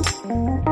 Música